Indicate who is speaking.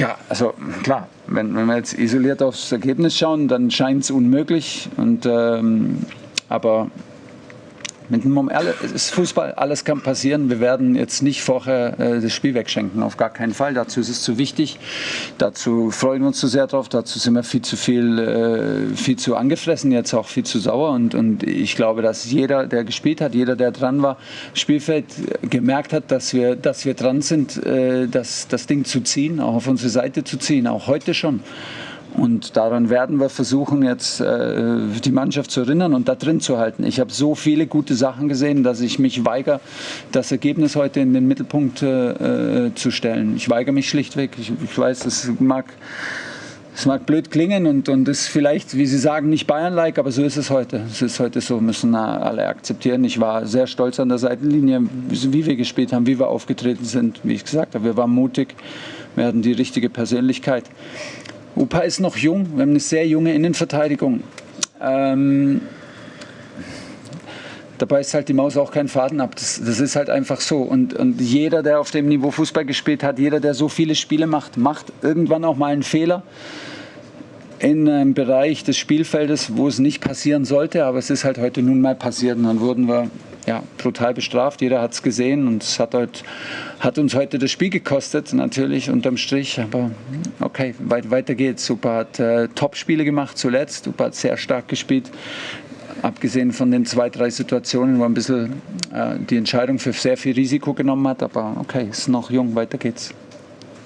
Speaker 1: Ja, also klar, wenn, wenn wir jetzt isoliert aufs Ergebnis schauen, dann scheint es unmöglich. Und, ähm, aber mit dem Moment, ist Fußball, alles kann passieren. Wir werden jetzt nicht vorher äh, das Spiel wegschenken, auf gar keinen Fall. Dazu ist es zu wichtig. Dazu freuen wir uns zu sehr drauf. Dazu sind wir viel zu viel, äh, viel zu angefressen, jetzt auch viel zu sauer. Und, und ich glaube, dass jeder, der gespielt hat, jeder, der dran war, Spielfeld gemerkt hat, dass wir, dass wir dran sind, äh, das, das Ding zu ziehen, auch auf unsere Seite zu ziehen, auch heute schon. Und daran werden wir versuchen, jetzt äh, die Mannschaft zu erinnern und da drin zu halten. Ich habe so viele gute Sachen gesehen, dass ich mich weigere, das Ergebnis heute in den Mittelpunkt äh, zu stellen. Ich weigere mich schlichtweg. Ich, ich weiß, das mag, das mag blöd klingen und, und ist vielleicht, wie Sie sagen, nicht Bayern-like, aber so ist es heute. Es ist heute so, müssen alle akzeptieren. Ich war sehr stolz an der Seitenlinie, wie wir gespielt haben, wie wir aufgetreten sind. Wie ich gesagt habe, wir waren mutig, wir hatten die richtige Persönlichkeit. Upa ist noch jung, wir haben eine sehr junge Innenverteidigung. Ähm, dabei ist halt die Maus auch kein Faden ab. Das, das ist halt einfach so. Und, und, jeder, der auf dem Niveau Fußball gespielt hat, jeder, der so viele Spiele macht, macht irgendwann auch mal einen Fehler in einem Bereich des Spielfeldes, wo es nicht passieren sollte. Aber es ist halt heute nun mal passiert. Und dann wurden wir ja, brutal bestraft. Jeder hat es gesehen und es hat, halt, hat, uns heute das Spiel gekostet, natürlich unterm Strich. Aber okay, weit, weiter geht's. Super hat äh, Top-Spiele gemacht zuletzt. Super hat sehr stark gespielt. Abgesehen von den zwei, drei Situationen, wo ein bisschen äh, die Entscheidung für sehr viel Risiko genommen hat. Aber okay, ist noch jung, weiter geht's.